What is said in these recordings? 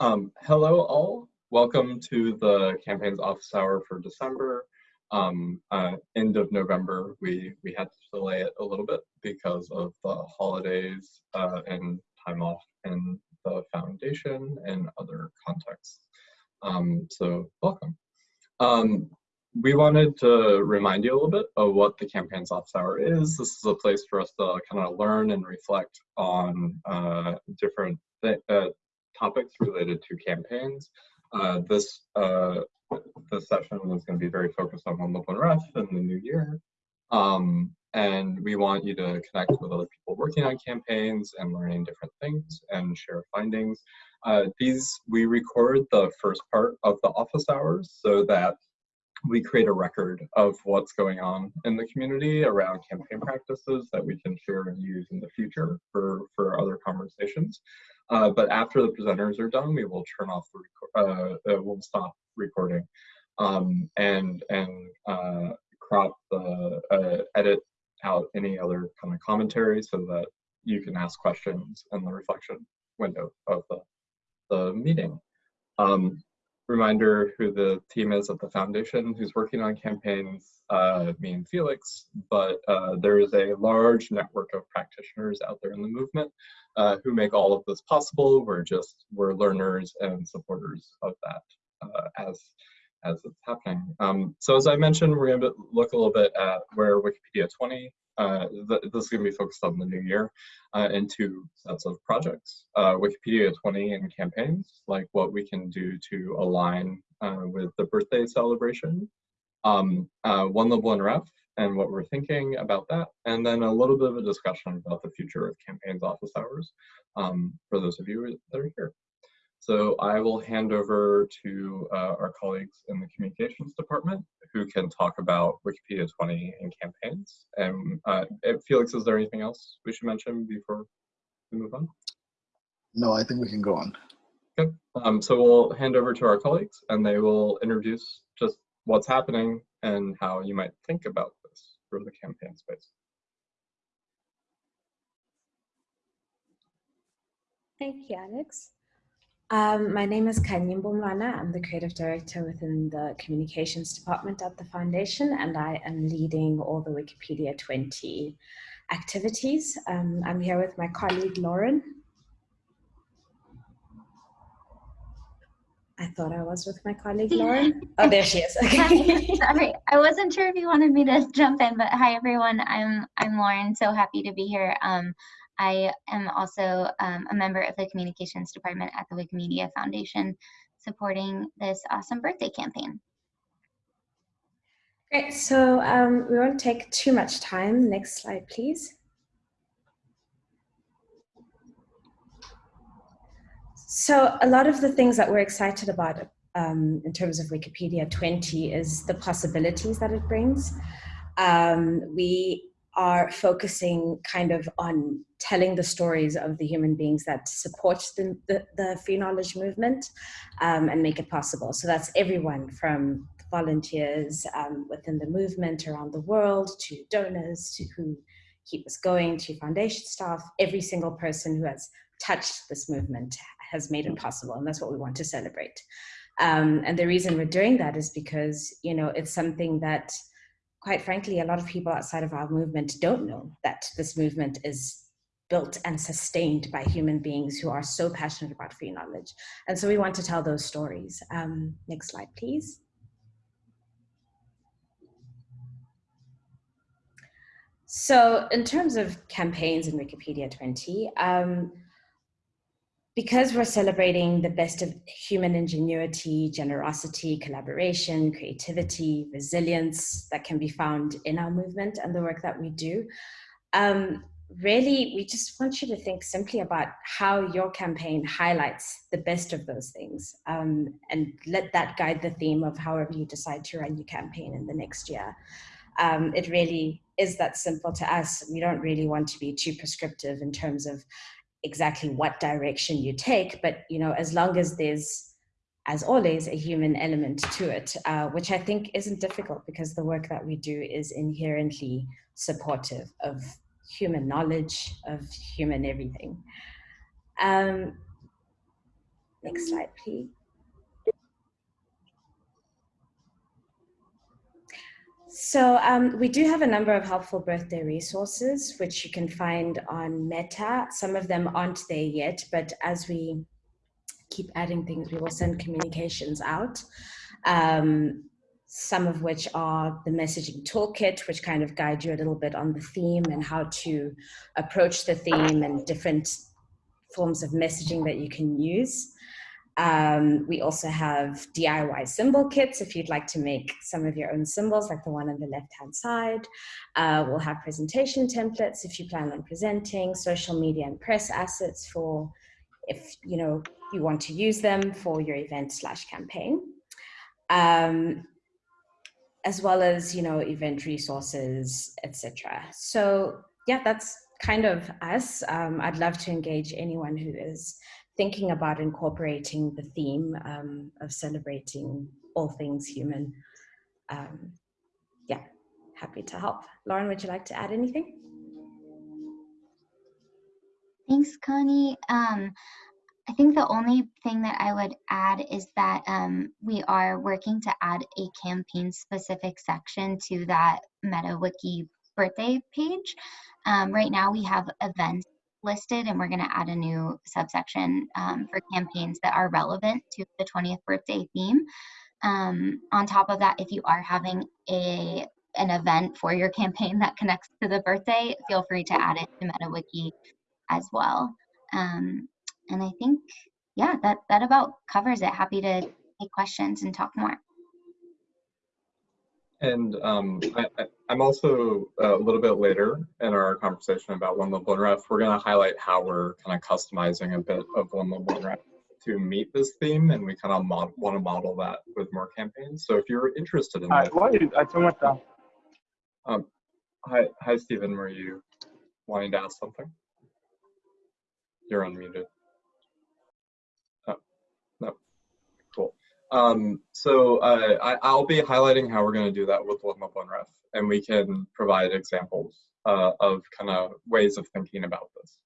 Um, hello all, welcome to the campaign's office hour for December. Um, uh, end of November, we, we had to delay it a little bit because of the holidays uh, and time off in the foundation and other contexts. Um, so welcome. Um, we wanted to remind you a little bit of what the campaign's office hour is. This is a place for us to kind of learn and reflect on uh, different uh, topics related to campaigns. Uh, this uh, this session is going to be very focused on One Lib One Ref in the new year. Um, and we want you to connect with other people working on campaigns and learning different things and share findings. Uh, these, we record the first part of the office hours so that we create a record of what's going on in the community around campaign practices that we can share and use in the future for, for other conversations. Uh, but after the presenters are done, we will turn off the uh, uh, we'll stop recording um, and and uh, crop the uh, edit out any other kind of commentary so that you can ask questions in the reflection window of the the meeting. Um, reminder who the team is at the foundation who's working on campaigns, uh, me and Felix, but uh, there is a large network of practitioners out there in the movement uh, who make all of this possible. We're just, we're learners and supporters of that uh, as, as it's happening. Um, so as I mentioned, we're gonna look a little bit at where Wikipedia 20 uh, th this is going to be focused on the new year uh, in two sets of projects. Uh, Wikipedia 20 and campaigns, like what we can do to align uh, with the birthday celebration. Um, uh, One Lib One Ref and what we're thinking about that. And then a little bit of a discussion about the future of campaigns office hours um, for those of you that are here. So I will hand over to uh, our colleagues in the communications department who can talk about Wikipedia 20 and campaigns. And uh, Felix, is there anything else we should mention before we move on? No, I think we can go on. Okay, um, so we'll hand over to our colleagues and they will introduce just what's happening and how you might think about this for the campaign space. Thank you, Alex. Um, my name is Kanyimbo Mlwana. I'm the creative director within the communications department at the foundation, and I am leading all the Wikipedia 20 activities. Um, I'm here with my colleague Lauren. I thought I was with my colleague Lauren. Oh, there she is. Okay. Sorry, I wasn't sure if you wanted me to jump in, but hi everyone. I'm I'm Lauren. So happy to be here. Um, I am also um, a member of the communications department at the Wikimedia Foundation, supporting this awesome birthday campaign. Great, so um, we won't take too much time. Next slide, please. So a lot of the things that we're excited about um, in terms of Wikipedia 20 is the possibilities that it brings. Um, we are focusing kind of on telling the stories of the human beings that support the, the, the free knowledge movement um, and make it possible. So that's everyone from volunteers um, within the movement around the world to donors to who keep us going to foundation staff, every single person who has touched this movement has made it possible and that's what we want to celebrate. Um, and the reason we're doing that is because, you know, it's something that quite frankly, a lot of people outside of our movement don't know that this movement is built and sustained by human beings who are so passionate about free knowledge. And so we want to tell those stories. Um, next slide, please. So in terms of campaigns in Wikipedia 20, um, because we're celebrating the best of human ingenuity, generosity, collaboration, creativity, resilience that can be found in our movement and the work that we do, um, really, we just want you to think simply about how your campaign highlights the best of those things um, and let that guide the theme of however you decide to run your campaign in the next year. Um, it really is that simple to us. We don't really want to be too prescriptive in terms of exactly what direction you take, but you know, as long as there's, as always, a human element to it, uh, which I think isn't difficult because the work that we do is inherently supportive of human knowledge, of human everything. Um, Next slide, please. So um, we do have a number of helpful birthday resources, which you can find on Meta. Some of them aren't there yet, but as we keep adding things, we will send communications out. Um, some of which are the messaging toolkit, which kind of guide you a little bit on the theme and how to approach the theme and different forms of messaging that you can use. Um, we also have DIY symbol kits if you'd like to make some of your own symbols like the one on the left hand side. Uh, we'll have presentation templates if you plan on presenting, social media and press assets for if you know you want to use them for your event slash campaign. Um, as well as you know event resources, etc. So yeah, that's kind of us. Um, I'd love to engage anyone who is thinking about incorporating the theme um, of celebrating all things human. Um, yeah, happy to help. Lauren, would you like to add anything? Thanks, Connie. Um, I think the only thing that I would add is that um, we are working to add a campaign specific section to that MetaWiki birthday page. Um, right now we have events listed and we're going to add a new subsection um, for campaigns that are relevant to the 20th birthday theme. Um, on top of that, if you are having a an event for your campaign that connects to the birthday, feel free to add it to MetaWiki as well. Um, and I think, yeah, that, that about covers it. Happy to take questions and talk more. And um, I, am also uh, a little bit later in our conversation about one Lib One Ref, we're going to highlight how we're kind of customizing a bit of one Lib One Ref to meet this theme, and we kind of want to model that with more campaigns. So if you're interested in that, why I so much. Um, hi, hi, Stephen. Were you wanting to ask something? You're unmuted. Um, so uh, I, will be highlighting how we're going to do that with One One Ref, and we can provide examples uh, of kind of ways of thinking about this.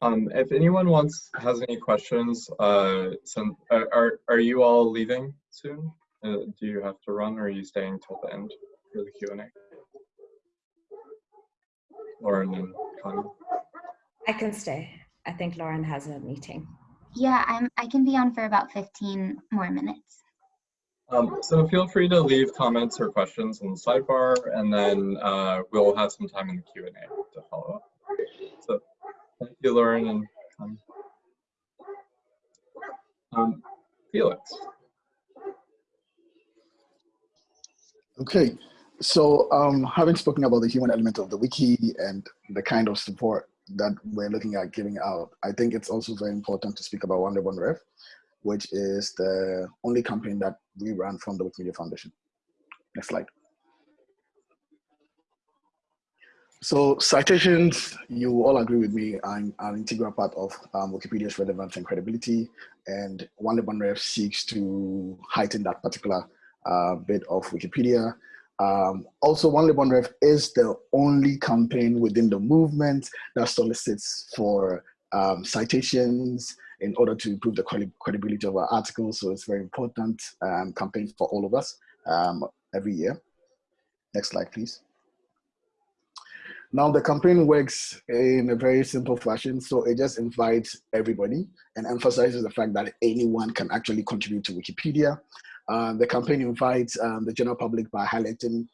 Um, if anyone wants has any questions, uh, are are you all leaving soon? Uh, do you have to run, or are you staying till the end for the Q and A? Lauren and Connie. I can stay. I think Lauren has a meeting. Yeah, I'm. I can be on for about 15 more minutes. Um, so feel free to leave comments or questions in the sidebar, and then uh, we'll have some time in the Q and A to follow up. So thank you, Lauren and um, um, Felix. Okay, so um, having spoken about the human element of the wiki and the kind of support that we're looking at giving out, I think it's also very important to speak about One Ref, which is the only campaign that we run from the Wikimedia Foundation. Next slide. So citations, you all agree with me, are an integral part of um, Wikipedia's relevance and credibility, and One Ref seeks to heighten that particular uh, bit of Wikipedia um, also, One Lib Ref is the only campaign within the movement that solicits for um, citations in order to improve the credibility of our articles. So it's very important um, campaign for all of us um, every year. Next slide, please. Now the campaign works in a very simple fashion. So it just invites everybody and emphasizes the fact that anyone can actually contribute to Wikipedia. Uh, the campaign invites um, the general public by highlighting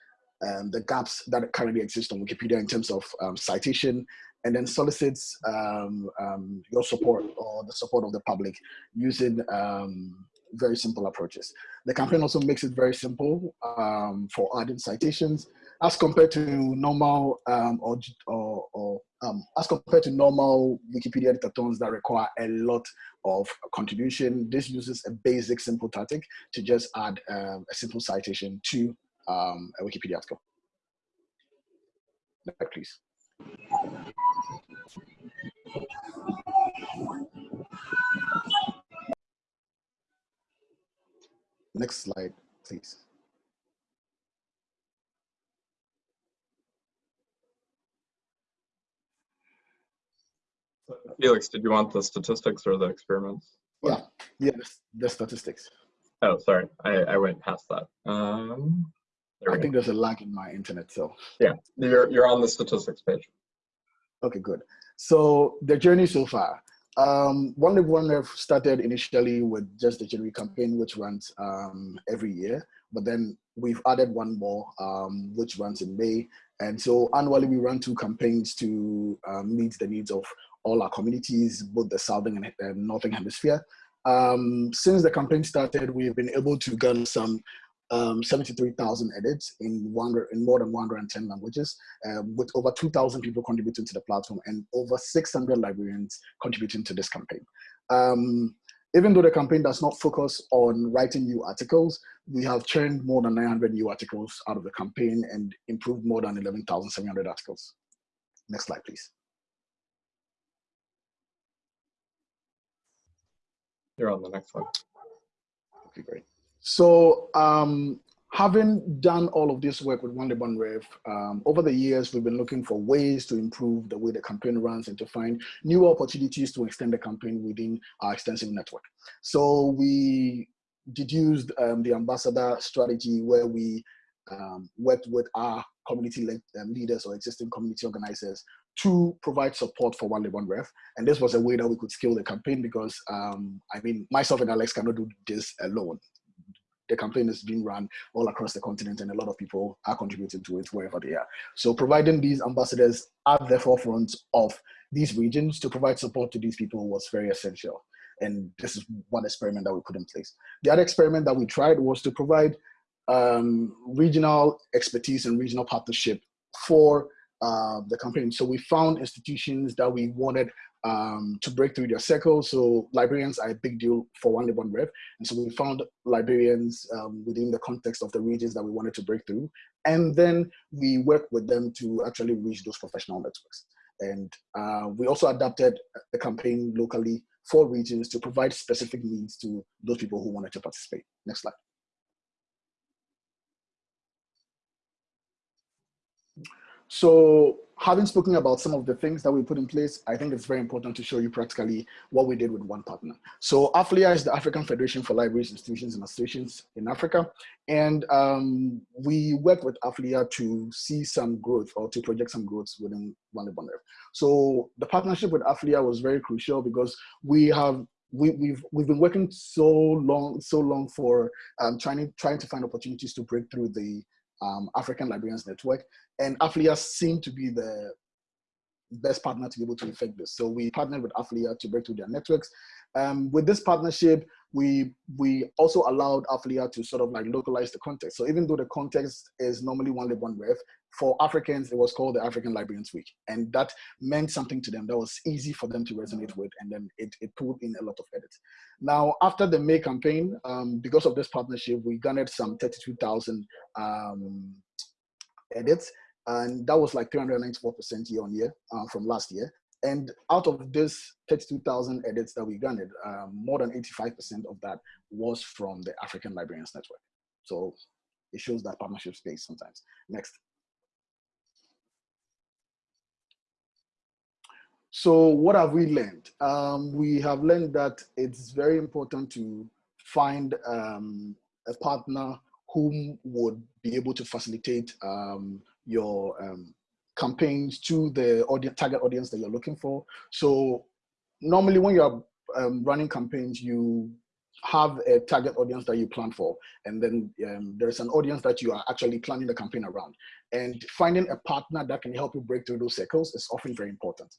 um, the gaps that currently exist on Wikipedia in terms of um, citation, and then solicits um, um, your support or the support of the public using um, very simple approaches. The campaign also makes it very simple for adding citations as compared to normal or, or, or as compared to normal Wikipedia editathons that require a lot of contribution. This uses a basic simple tactic to just add um, a simple citation to um, a Wikipedia article. Next, please. Next slide, please. Felix, did you want the statistics or the experiments? Yeah, yeah, the, the statistics. Oh, sorry, I, I went past that. Um, I we go. think there's a lag in my internet, so. Yeah, you're, you're on the statistics page. Okay, good. So the journey so far. Um, One Live One started initially with just the January campaign, which runs um, every year, but then we've added one more, um, which runs in May. And so annually we run two campaigns to um, meet the needs of all our communities, both the Southern and, Northern Hemisphere. Um, since the campaign started, we've been able to garner some um, 73,000 edits in, one, in more than 110 languages, um, with over 2,000 people contributing to the platform and over 600 librarians contributing to this campaign. Um, even though the campaign does not focus on writing new articles, we have churned more than 900 new articles out of the campaign and improved more than 11,700 articles. Next slide, please. You're on the next one. Okay, great. So um, having done all of this work with One Lib One Ref, um, over the years, we've been looking for ways to improve the way the campaign runs and to find new opportunities to extend the campaign within our extensive network. So we deduced um, the ambassador strategy where we um, worked with our community um, leaders or existing community organizers to provide support for One Lib One Ref. And this was a way that we could scale the campaign because, um, I mean, myself and Alex cannot do this alone the campaign is being run all across the continent and a lot of people are contributing to it wherever they are. So providing these ambassadors at the forefront of these regions to provide support to these people was very essential. And this is one experiment that we put in place. The other experiment that we tried was to provide um, regional expertise and regional partnership for uh, the campaign. So we found institutions that we wanted um, to break through their circles. So librarians are a big deal for One Lib One Ref. And so we found librarians um, within the context of the regions that we wanted to break through. And then we worked with them to actually reach those professional networks. And uh, we also adapted the campaign locally for regions to provide specific needs to those people who wanted to participate. Next slide. So having spoken about some of the things that we put in place, I think it's very important to show you practically what we did with one partner. So AFLIA is the African Federation for Libraries, Institutions, and Associations in Africa. And um, we worked with AFLIA to see some growth or to project some growth within Liban So the partnership with AFLIA was very crucial because we have we, we've we've been working so long so long for um, trying trying to find opportunities to break through the um, African Librarians Network, and AFLIA seemed to be the best partner to be able to effect this. So we partnered with AFLIA to break through their networks. Um, with this partnership, we we also allowed AFLIA to sort of like localize the context. So even though the context is normally one lib one ref, for Africans, it was called the African Librarians Week. And that meant something to them that was easy for them to resonate with. And then it, it pulled in a lot of edits. Now, after the May campaign, um, because of this partnership, we garnered some 32,000 um, edits. And that was like 394% year on year uh, from last year. And out of this 32,000 edits that we garnered, um, more than 85% of that was from the African Librarians Network. So it shows that partnership space sometimes. Next. So what have we learned? Um, we have learned that it's very important to find um, a partner whom would be able to facilitate um, your um, campaigns to the audience, target audience that you're looking for. So normally when you're um, running campaigns, you have a target audience that you plan for, and then um, there's an audience that you are actually planning the campaign around. And finding a partner that can help you break through those circles is often very important.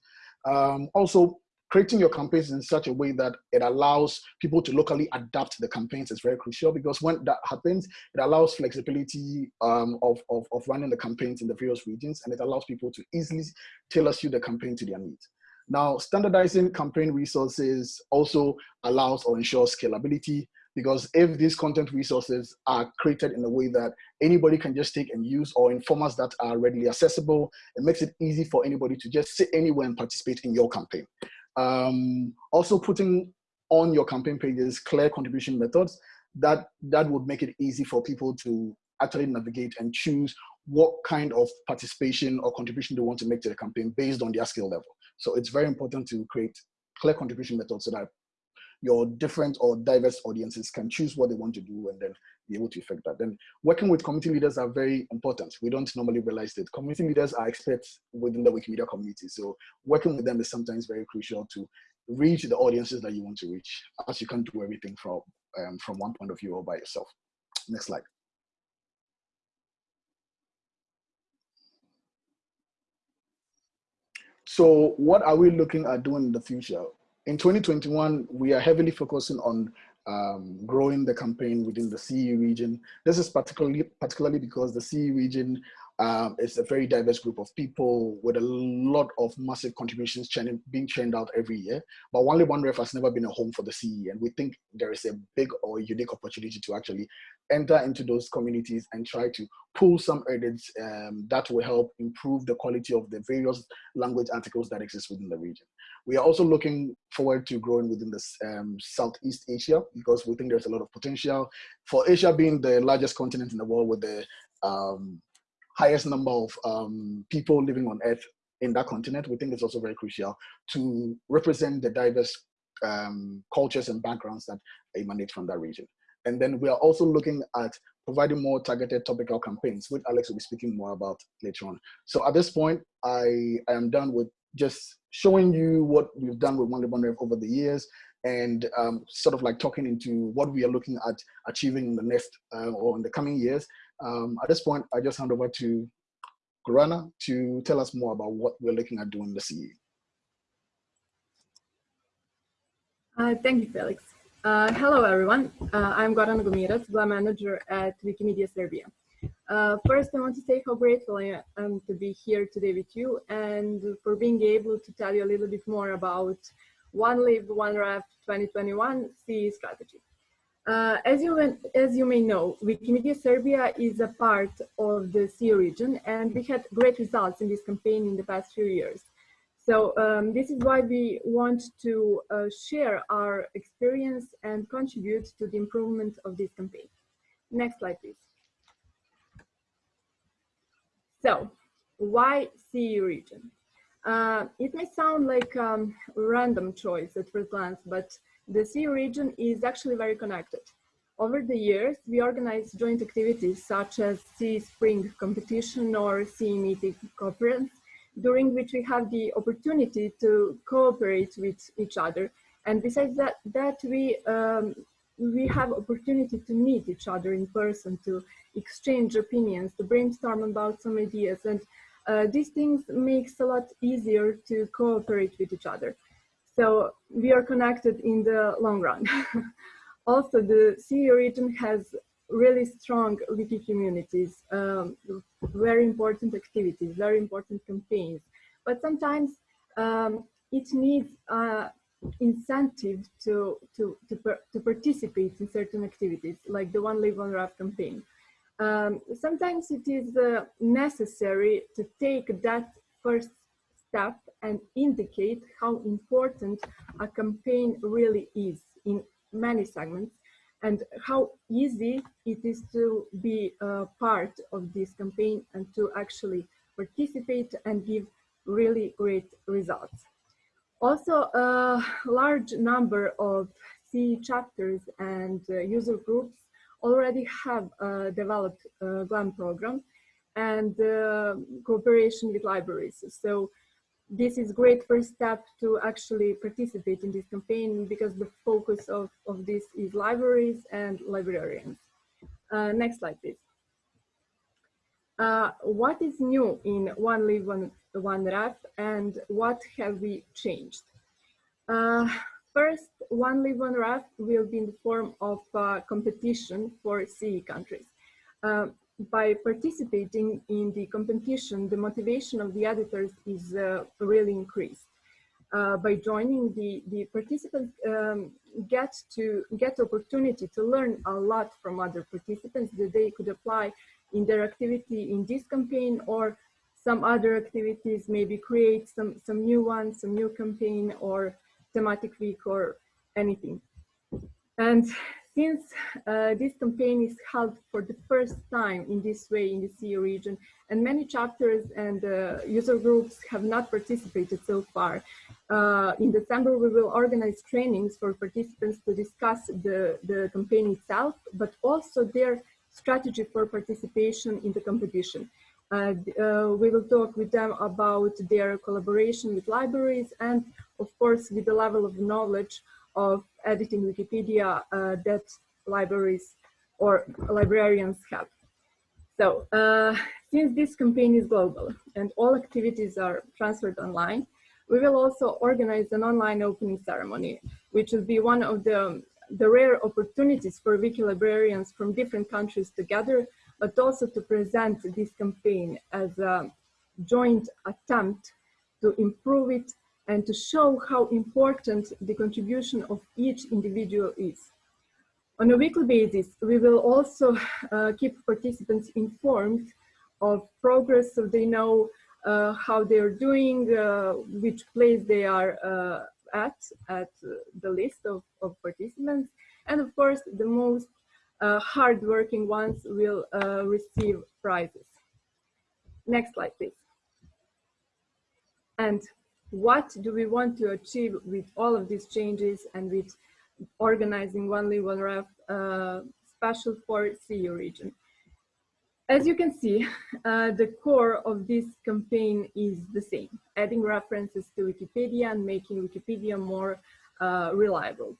Um, also, creating your campaigns in such a way that it allows people to locally adapt the campaigns is very crucial because when that happens, it allows flexibility um, of, of, of running the campaigns in the various regions and it allows people to easily tailor suit the campaign to their needs. Now, standardizing campaign resources also allows or ensures scalability because if these content resources are created in a way that anybody can just take and use or in formats that are readily accessible, it makes it easy for anybody to just sit anywhere and participate in your campaign. Um, also putting on your campaign pages clear contribution methods that, that would make it easy for people to actually navigate and choose what kind of participation or contribution they want to make to the campaign based on their skill level. So it's very important to create clear contribution methods so that your different or diverse audiences can choose what they want to do and then be able to affect that. Then working with community leaders are very important. We don't normally realize that community leaders are experts within the Wikimedia community. So working with them is sometimes very crucial to reach the audiences that you want to reach as you can't do everything from, um, from one point of view or by yourself. Next slide. So what are we looking at doing in the future? In 2021, we are heavily focusing on um, growing the campaign within the CE region. This is particularly, particularly because the CE region um, is a very diverse group of people with a lot of massive contributions churning, being churned out every year. But One Ref has never been a home for the CE, and we think there is a big or unique opportunity to actually enter into those communities and try to pull some edits um, that will help improve the quality of the various language articles that exist within the region. We are also looking forward to growing within the um, Southeast Asia because we think there's a lot of potential. For Asia being the largest continent in the world with the um, highest number of um, people living on Earth in that continent, we think it's also very crucial to represent the diverse um, cultures and backgrounds that emanate from that region. And then we are also looking at providing more targeted topical campaigns, which Alex will be speaking more about later on. So at this point, I, I am done with just showing you what we've done with One One over the years and um, sort of like talking into what we are looking at achieving in the next uh, or in the coming years. Um, at this point, I just hand over to Gorana to tell us more about what we're looking at doing this year. Uh, thank you, Felix. Uh, hello, everyone. Uh, I'm Gorana Gomirac, Blog Manager at Wikimedia Serbia. Uh, first, I want to say how grateful I am to be here today with you and for being able to tell you a little bit more about One Lib, One Ref 2021 CE strategy. Uh, as, you, as you may know, Wikimedia Serbia is a part of the CE region and we had great results in this campaign in the past few years. So um, this is why we want to uh, share our experience and contribute to the improvement of this campaign. Next slide, please. So why CE region? Uh, it may sound like a um, random choice at first glance, but the CE region is actually very connected. Over the years, we organized joint activities such as CE Spring competition or CE meeting conference during which we have the opportunity to cooperate with each other. And besides that, that we, um, we have opportunity to meet each other in person, to exchange opinions, to brainstorm about some ideas. And uh, these things makes a lot easier to cooperate with each other. So we are connected in the long run. also, the CE region has really strong wiki communities, um, very important activities, very important campaigns. But sometimes um, it needs uh, incentive to, to, to, per, to, participate in certain activities, like the One Lib One Ref campaign. Um, sometimes it is uh, necessary to take that first step and indicate how important a campaign really is in many segments and how easy it is to be a part of this campaign and to actually participate and give really great results. Also, a large number of CE chapters and uh, user groups already have uh, developed a GLAM program and uh, cooperation with libraries. So this is great first step to actually participate in this campaign because the focus of, of this is libraries and librarians. Uh, next slide, please. Uh, what is new in One Live, One, One and what have we changed? Uh, first, One Lib, One Ref will be in the form of competition for CE countries. By participating in the competition, the motivation of the editors is uh, really increased. Uh, by joining, the, the participants um, get to get opportunity to learn a lot from other participants that they could apply in their activity in this campaign or some other activities, maybe create some, some new ones, some new campaign or thematic week or anything. And since uh, this campaign is held for the first time in this way in the CE region, and many chapters and uh, user groups have not participated so far, uh, in December we will organize trainings for participants to discuss the, the campaign itself, but also their strategy for participation in the competition. Uh, uh, we will talk with them about their collaboration with libraries and of course with the level of knowledge of editing Wikipedia uh, that libraries or librarians have. So uh, since this campaign is global and all activities are transferred online, we will also organize an online opening ceremony, which will be one of the, the rare opportunities for wiki librarians from different countries together but also to present this campaign as a joint attempt to improve it and to show how important the contribution of each individual is. On a weekly basis, we will also uh, keep participants informed of progress so they know uh, how they're doing, uh, which place they are uh, at, at the list of, of participants. And of course, the most uh, hardworking ones will uh, receive prizes. Next slide, please. And what do we want to achieve with all of these changes and with organizing One One Ref uh, special for CE region? As you can see, uh, the core of this campaign is the same, adding references to Wikipedia and making Wikipedia more uh, reliable.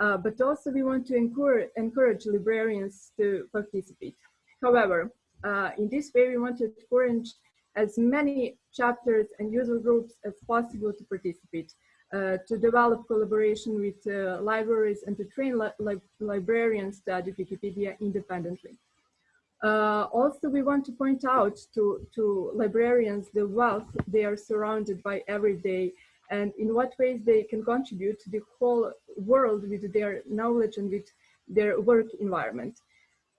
Uh, but also we want to encourage, encourage librarians to participate. However, uh, in this way, we want to encourage as many chapters and user groups as possible to participate, uh, to develop collaboration with uh, libraries and to train li li librarians to edit Wikipedia independently. Uh, also, we want to point out to, to librarians the wealth they are surrounded by every day and in what ways they can contribute to the whole world with their knowledge and with their work environment.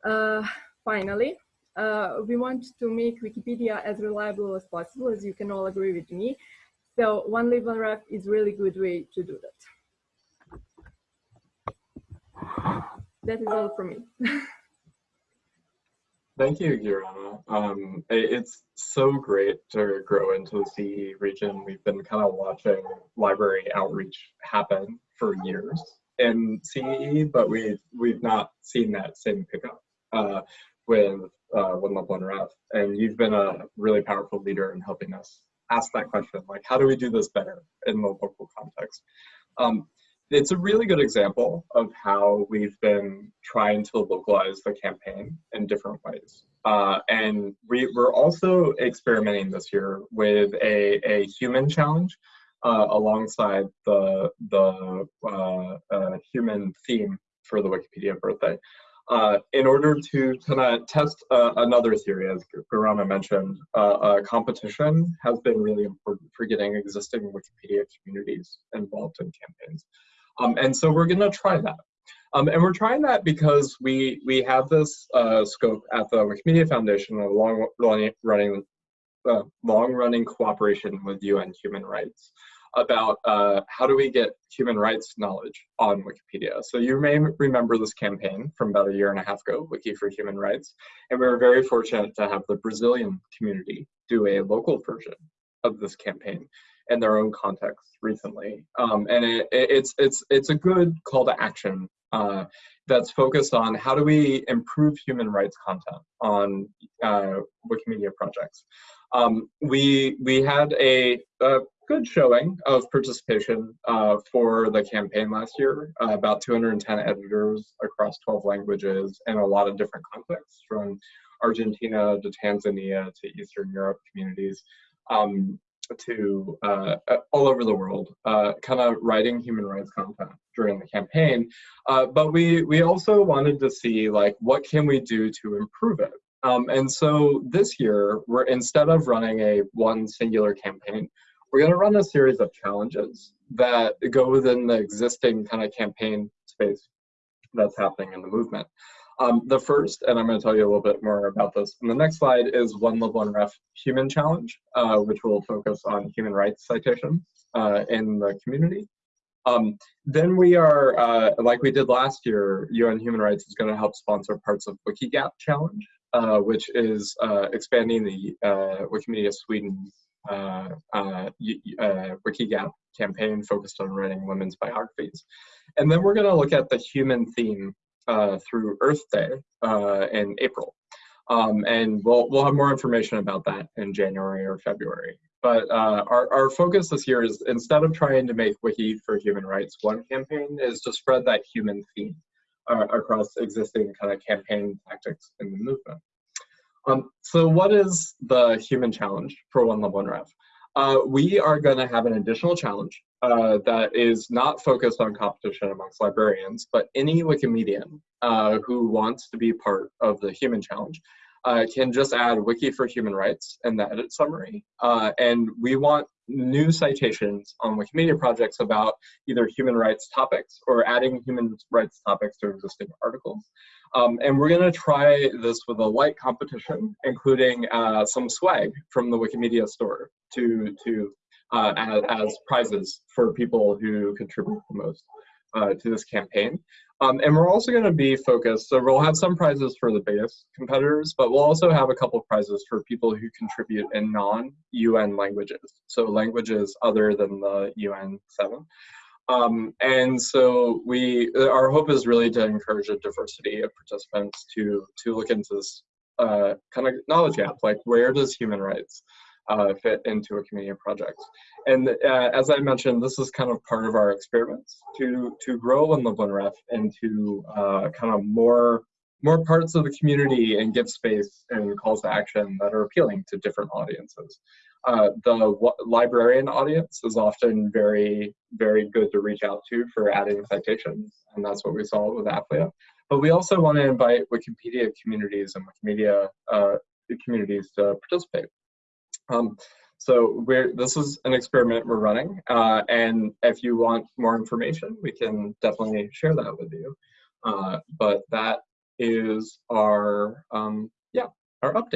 Uh, finally, uh, we want to make Wikipedia as reliable as possible, as you can all agree with me. So One Lib One Ref is really good way to do that. That is all for me. Thank you, Gorana. Um, it's so great to grow into the CE region. We've been kind of watching library outreach happen for years in CE, but we've we've not seen that same pickup uh, with uh, One One Ref. And you've been a really powerful leader in helping us ask that question, like how do we do this better in the local context? Um, it's a really good example of how we've been trying to localize the campaign in different ways. Uh, and we, are also experimenting this year with a, a human challenge uh, alongside the, the uh, uh human theme for the Wikipedia birthday. Uh, in order to kind of test uh, another theory, as Gorana mentioned, uh, competition has been really important for getting existing Wikipedia communities involved in campaigns. Um, and so we're gonna try that. Um, and we're trying that because we we have this uh, scope at the Wikimedia Foundation of long running, running uh, long running cooperation with UN Human Rights about uh, how do we get human rights knowledge on Wikipedia. So you may remember this campaign from about a year and a half ago, Wiki for Human Rights, and we were very fortunate to have the Brazilian community do a local version of this campaign in their own context recently. Um, and it, it's, it's, it's a good call to action uh, that's focused on how do we improve human rights content on uh, Wikimedia projects. Um, we, we had a, a, good showing of participation uh, for the campaign last year, uh, about 210 editors across 12 languages and a lot of different contexts from Argentina to Tanzania to Eastern Europe communities. Um, to uh, uh, all over the world, uh, kind of writing human rights content during the campaign. Uh, but we we also wanted to see like what can we do to improve it. Um, and so this year, we're instead of running a one singular campaign, we're going to run a series of challenges that go within the existing kind of campaign space that's happening in the movement. Um, the first, and I'm going to tell you a little bit more about this in the next slide, is One Lib One Ref Human Challenge, uh, which will focus on human rights citations uh, in the community. Um, then we are, uh, like we did last year, UN Human Rights is going to help sponsor parts of Wikigap Challenge, uh, which is uh, expanding the uh, Wikimedia Sweden uh, uh, Wikigap campaign focused on writing women's biographies. And then we're going to look at the human theme through Earth Day in April. Um, and we'll, we'll have more information about that in January or February. But uh, our, our focus this year is instead of trying to make Wiki for Human Rights one campaign is to spread that human theme uh, across existing kind of campaign tactics in the movement. Um, so what is the human challenge for One Lib One Ref? Uh, we are going to have an additional challenge uh, that is not focused on competition amongst librarians, but any Wikimedian uh, who wants to be part of the human challenge uh, can just add wiki for human rights in the edit summary. Uh, and we want new citations on Wikimedia projects about either human rights topics or adding human rights topics to existing articles. Um, and we're gonna try this with a light competition, including uh, some swag from the Wikimedia store to, to uh, as, as, prizes for people who contribute the most uh, to this campaign. Um, and we're also going to be focused, so we'll have some prizes for the biggest competitors, but we'll also have a couple prizes for people who contribute in non-UN languages, so languages other than the UN 7. Um, and so we, our hope is really to encourage a diversity of participants to, to look into this uh, kind of knowledge gap, like where does human rights uh, fit into a community project. And uh, as I mentioned, this is kind of part of our experiments to to grow in the Ref into uh, kind of more more parts of the community and give space and calls to action that are appealing to different audiences. Uh, the librarian audience is often very, very good to reach out to for adding citations, and that's what we saw with AFLIA. But we also want to invite Wikipedia communities and Wikimedia uh, communities to participate. Um, so we're, this is an experiment we're running, uh, and if you want more information, we can definitely share that with you. Uh, but that is our, um, yeah, our update.